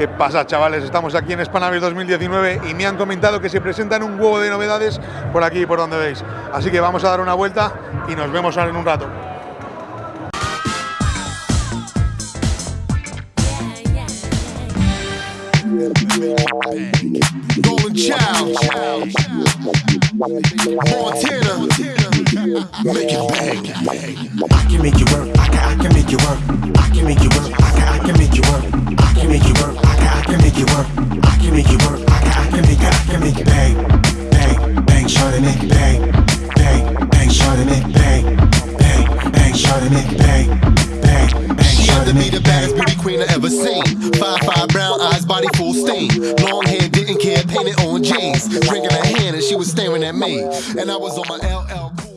¿Qué pasa, chavales? Estamos aquí en Spanavis 2019 y me han comentado que se presentan un huevo de novedades por aquí, por donde veis. Así que vamos a dar una vuelta y nos vemos ahora en un rato. Make it bang. I can make you work. I can, I can make you work. I can make you work. I can, I can make you work. I can make you work. I can, I can make you work. I can make you work. I can, I can make, I can make it bang, bang, bang, and make it bang, bang, bang, and make it bang, bang, bang, and make it bang, bang, bang, She had to be the it baddest beauty queen I ever seen. Five five brown eyes, body full steam. Long hair, didn't care, painted on jeans. Drinking a hand and she was staring at me. And I was on my LL.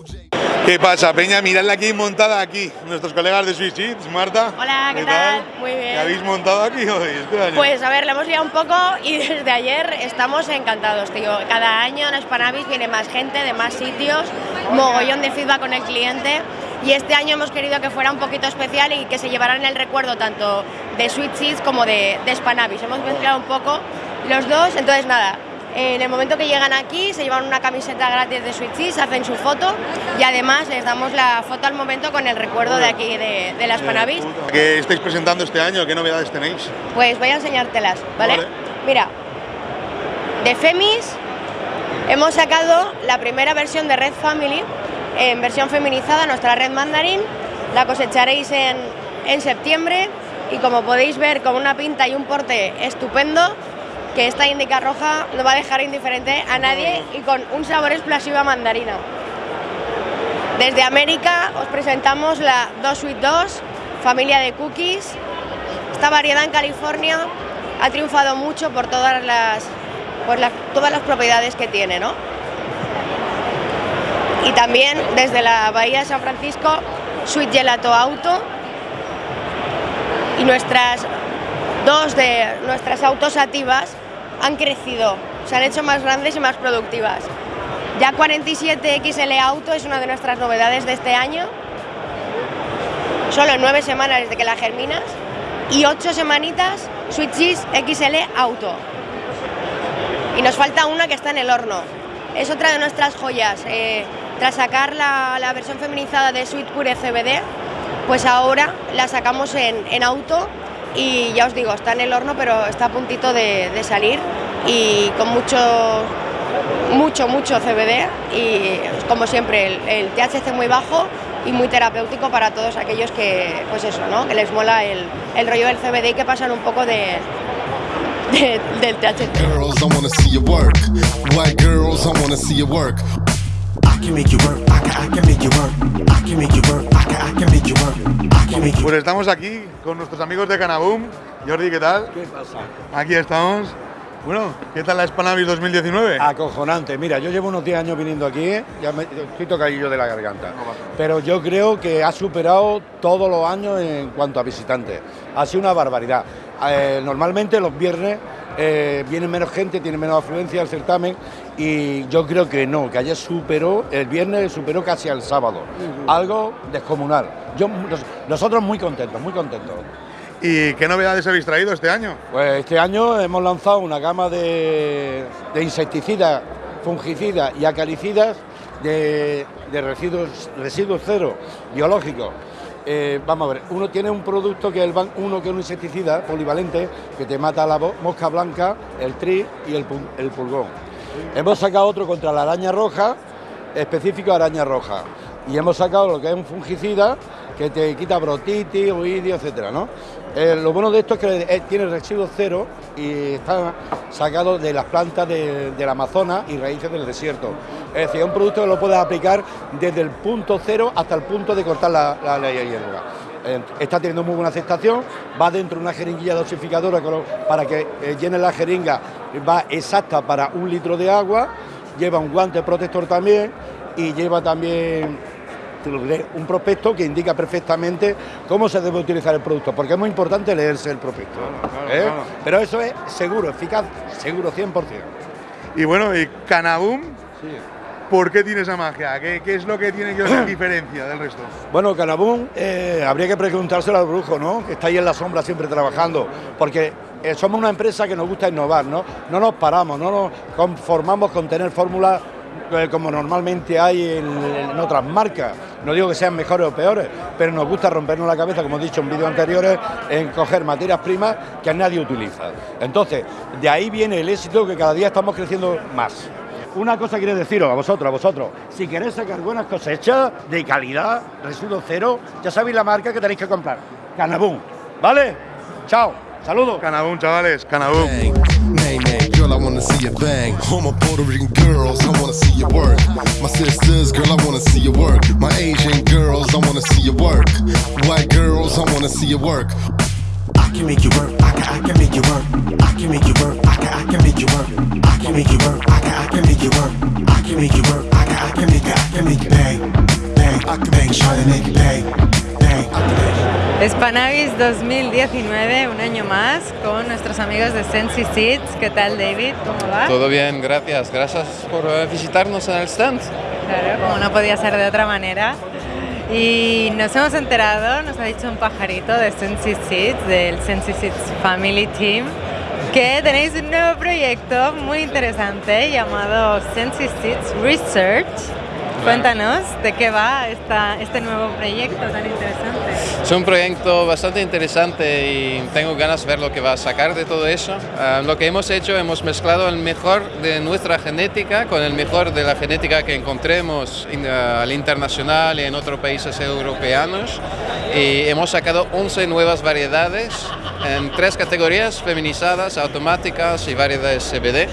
¿Qué pasa, Peña? Miradla aquí montada aquí. Nuestros colegas de Swiss Cheats, Marta. Hola, ¿qué tal? Muy bien. ¿Qué habéis montado aquí hoy este año? Pues a ver, le hemos liado un poco y desde ayer estamos encantados, tío. Cada año en Spanavis viene más gente de más sitios, mogollón de feedback con el cliente. Y este año hemos querido que fuera un poquito especial y que se llevaran el recuerdo tanto de Sweet Seeds como de, de Spanavis. Hemos mezclado un poco los dos, entonces nada. En el momento que llegan aquí se llevan una camiseta gratis de Seeds, hacen su foto y además les damos la foto al momento con el recuerdo de aquí de, de las Spanavis. ¿Qué estáis presentando este año? ¿Qué novedades tenéis? Pues voy a enseñártelas, ¿vale? Vale. Mira, de Femis hemos sacado la primera versión de Red Family en versión feminizada, nuestra red mandarín. La cosecharéis en, en septiembre y como podéis ver con una pinta y un porte estupendo, que esta indica roja no va a dejar indiferente a nadie y con un sabor explosivo a mandarina. Desde América os presentamos la 2 Sweet 2, familia de cookies. Esta variedad en California ha triunfado mucho por todas las, las- todas las propiedades que tiene, ¿no? Y también desde la Bahía de San Francisco, Sweet Gelato Auto. Y nuestras dos de nuestras autos ativas han crecido, se han hecho más grandes y más productivas. Ya 47 XL Auto es una de nuestras novedades de este año. Solo nueve semanas desde que la germinas y ocho semanitas Sweet Cheese XL Auto. Y nos falta una que está en el horno. Es otra de nuestras joyas. Eh, tras sacar la, la versión feminizada de Sweet Pure CBD, pues ahora la sacamos en, en auto y ya os digo, está en el horno, pero está a puntito de, salir y con mucho, mucho, mucho CBD y como siempre el, el THC muy bajo y muy terapéutico para todos aquellos que, pues eso, ¿no? que les mola el, el rollo del CBD y que pasan un poco de, de- del THC. Pues estamos aquí con nuestros amigos de Canaboom. Jordi, ¿qué tal? ¿Qué pasa? Aquí estamos. Bueno, ¿qué tal la Spanavis 2019? Acojonante. Mira, yo llevo unos 10 años viniendo aquí, ¿eh? ya me, estoy tocadillo de la garganta. Pero yo creo que ha superado todos los años en cuanto a visitantes. Ha sido una barbaridad. Eh, normalmente los viernes eh, viene menos gente, tiene menos afluencia al certamen y yo creo que no, que ayer superó, el viernes superó casi al sábado. Algo descomunal. Yo, nos- nosotros muy contentos, muy contentos. ¿Y qué novedades habéis traído este año? Pues este año hemos lanzado una gama de, de insecticidas, fungicidas y acaricidas de, de residuos, residuos cero biológicos. Eh, vamos a ver, uno tiene un producto que es el uno que es un insecticida polivalente que te mata la mosca blanca, el tri y el, el pulgón. Hemos sacado otro contra la araña roja, específico araña roja. Y hemos sacado lo que es un fungicida que te quita brotitis, oidio, etcétera, ¿no? Eh, lo bueno de esto es que eh, tiene residuos cero y está sacado de las plantas de- del Amazonas y raíces del desierto. Es decir, es un producto que lo puedes aplicar desde el punto cero hasta el punto de cortar la, la, hierba. Eh, está teniendo muy buena aceptación, va dentro de una jeringuilla dosificadora para que llene la jeringa, va exacta para un litro de agua, lleva un guante protector también y lleva también un prospecto que indica perfectamente cómo se debe utilizar el producto, porque es muy importante leerse el prospecto. ¿eh? claro. Pero eso es seguro, eficaz, seguro 100%. Y bueno, ¿y Canaboom? ¿Por qué tiene esa magia? ¿Qué, qué es lo que tiene que os diferencia del resto? Bueno, Canabún, eh, habría que preguntárselo al brujo, ¿no? Que está ahí en la sombra siempre trabajando, porque eh, somos una empresa que nos gusta innovar, ¿no? No nos paramos, no nos conformamos con tener fórmulas como normalmente hay en, en otras marcas. No digo que sean mejores o peores, pero nos gusta rompernos la cabeza, como he dicho en vídeos anteriores, en coger materias primas que nadie utiliza. Entonces, de ahí viene el éxito que cada día estamos creciendo más. Una cosa quiero deciros a vosotros, a vosotros, si queréis sacar buenas cosechas de calidad, residuo cero, ya sabéis la marca que tenéis que comprar, Canabún, ¿vale? Chao, saludos. Canabún, chavales, Canabún. See you bang. All my Puerto Rican girls, I wanna see you work. My sisters, girl, I wanna see you work. My Asian girls, I wanna see you work. White girls, I wanna see you work. I can make you work. I can, I can make you work. I can make you work. I can, I can make you work. I can make you work. I can, I can make you work. I can make you work. I can, I can make, I can make you bang, bang. I can make sure to make you bang, bang. I can make Spanavis 2019, un año más, con nuestros amigos de Sensi Seeds. ¿Qué tal, David? ¿Cómo va? Todo bien, gracias. Gracias por eh, visitarnos en el stand. Claro, como no podía ser de otra manera. Y nos hemos enterado, nos ha dicho un pajarito de Sensi Seeds, del Sensi Seeds Family Team, que tenéis un nuevo proyecto muy interesante llamado Sensi Seeds Research. Cuéntanos de qué va esta, este nuevo proyecto tan interesante. Un proyecto bastante interesante y tengo ganas de ver lo que va a sacar de todo eso. Ah, lo que hemos hecho, hemos mezclado el mejor de nuestra genética con el mejor de la genética que encontremos in- ah, al internacional y en otros países europeos. Y hemos sacado 11 nuevas variedades en tres categorías, feminizadas, automáticas y variedades CBD.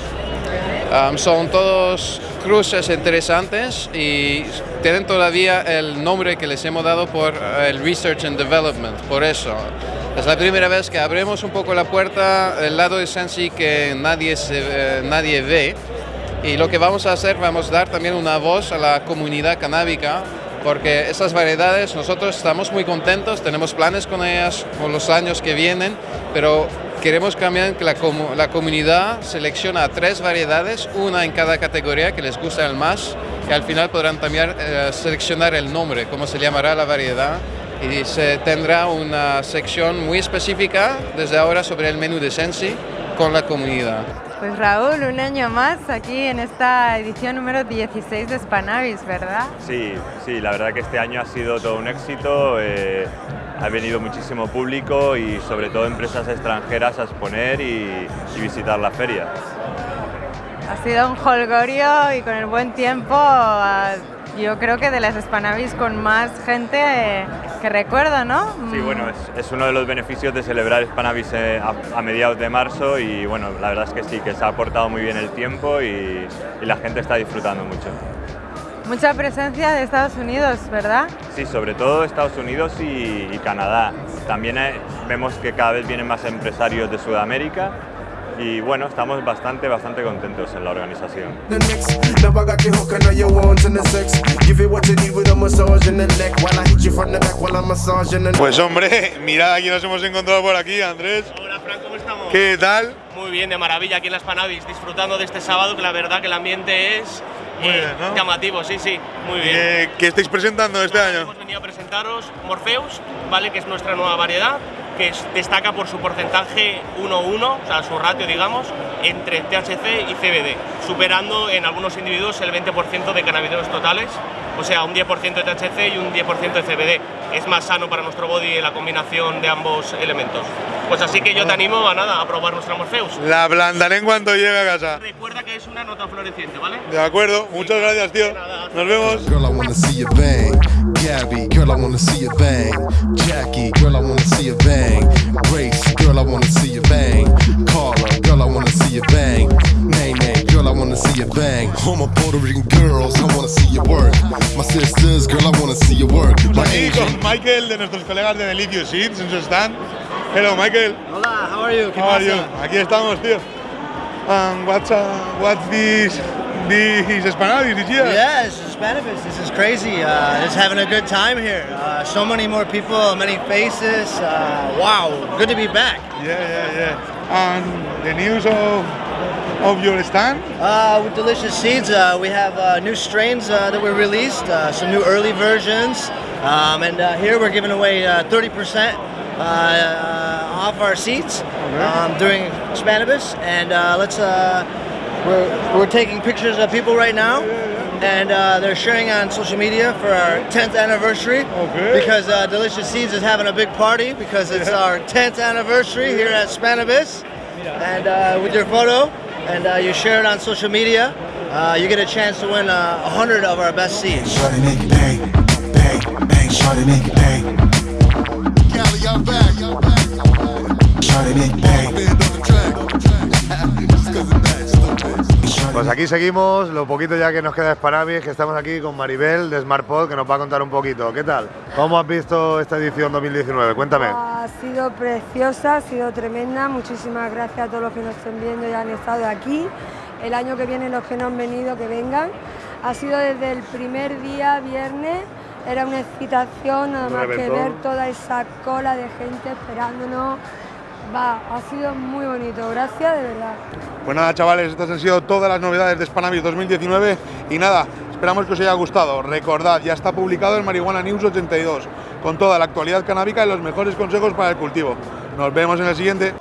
Um, son todos cruces interesantes y tienen todavía el nombre que les hemos dado por eh, el Research and Development, por eso. Es la primera vez que abrimos un poco la puerta del lado de Sensi que nadie, se, eh, nadie ve y lo que vamos a hacer, vamos a dar también una voz a la comunidad canábica porque estas variedades nosotros estamos muy contentos, tenemos planes con ellas por los años que vienen, pero queremos cambiar que la, comu- la comunidad selecciona tres variedades, una en cada categoría que les gusta el más, que al final podrán también eh, seleccionar el nombre, cómo se llamará la variedad, y se tendrá una sección muy específica desde ahora sobre el menú de Sensi con la comunidad. Pues Raúl, un año más aquí en esta edición número 16 de Spanavis, ¿verdad? Sí, sí, la verdad que este año ha sido todo un éxito. eh, ha venido muchísimo público y sobre todo empresas extranjeras a exponer y, y visitar la feria. Ha sido un holgorio y con el buen tiempo, ah, yo creo que de las Spanavis con más gente eh, que recuerdo, ¿no? Sí, bueno, es, es uno de los beneficios de celebrar Spanavis eh, a, a mediados de marzo y bueno, la verdad es que sí, que se ha aportado muy bien el tiempo y, y la gente está disfrutando mucho. Mucha presencia de Estados Unidos, ¿verdad? Sí, sobre todo Estados Unidos y, y Canadá. También eh, vemos que cada vez vienen más empresarios de Sudamérica y bueno, estamos bastante, bastante contentos en la organización. Pues hombre, mirad aquí nos hemos encontrado por aquí, Andrés. Hola Fran, ¿cómo estamos? ¿Qué tal? Muy bien, de maravilla aquí en las Panavis, disfrutando de este sábado que la verdad que el ambiente es Muy eh, bien, ¿no? llamativo, sí, sí, muy bien. Eh, ¿Qué estáis presentando este año? Hemos venido a presentaros Morpheus, ¿vale? que es nuestra nueva variedad, que es- destaca por su porcentaje 1-1, o sea, su ratio, digamos, entre THC y CBD, superando en algunos individuos el 20% de cannabinoides totales, o sea, un 10% de THC y un 10% de CBD. Es más sano para nuestro body la combinación de ambos elementos. Pues así que yo te animo a nada, a probar nuestra Morpheus. La ablandaré en cuanto llegue a casa. Recuerda que es una nota floreciente, ¿vale? De acuerdo, muchas gracias, tío. Nos vemos. Girl, I wanna see you bang. Gabby, girl, I wanna see you bang. Jackie, girl, I wanna see you bang. Grace, girl, I wanna see you bang. Carla, girl, I wanna see you bang. Nay, nay, girl, I wanna see you bang. All my Puerto Rican girls, I wanna see you work. My sisters, girl, I wanna see you work. My Aquí Michael de nuestros colegas de Delicious Seeds en su stand. Hello, Michael. Hola, how are you? ¿Qué How are you? pasa? Aquí estamos, tío. Um, what's uh, what's this this Spanavis did you? Yes, Spanish. This is crazy. Uh, just having a good time here. Uh, so many more people, many faces. Uh, wow, good to be back. Yeah, yeah, yeah. And the news of of your stand? Uh, with Delicious Seeds, uh, we have uh, new strains uh, that were released, uh, some new early versions, um, and uh, here we're giving away uh, 30% uh, uh, off our seats. um, during Spanibus, and uh, let's uh, we're we're taking pictures of people right now. And uh, they're sharing on social media for our 10th anniversary Okay. because uh, Delicious Seeds is having a big party because it's our 10th anniversary here at Spanibus. And uh, with your photo, and uh, you share it on social media, uh, you get a chance to win uh, 100 of our best seeds. Shorty make it bang, bang, bang. Shorty make it bang. Cali, I'm back. Shorty make it bang. Pues aquí seguimos, lo poquito ya que nos queda es que estamos aquí con Maribel de SmartPod que nos va a contar un poquito. ¿Qué tal? ¿Cómo has visto esta edición 2019? Cuéntame. Ha sido preciosa, ha sido tremenda. Muchísimas gracias a todos los que nos estén viendo y han estado aquí. El año que viene los que no han venido, que vengan. Ha sido desde el primer día, viernes. Era una excitación nada más que ver toda esa cola de gente esperándonos. Va, ha sido muy bonito. Gracias, de verdad. Pues nada, chavales, estas han sido todas las novedades de Spanavis 2019 y nada, esperamos que os haya gustado. Recordad, ya está publicado el Marihuana News 82 con toda la actualidad canábica y los mejores consejos para el cultivo. Nos vemos en el siguiente.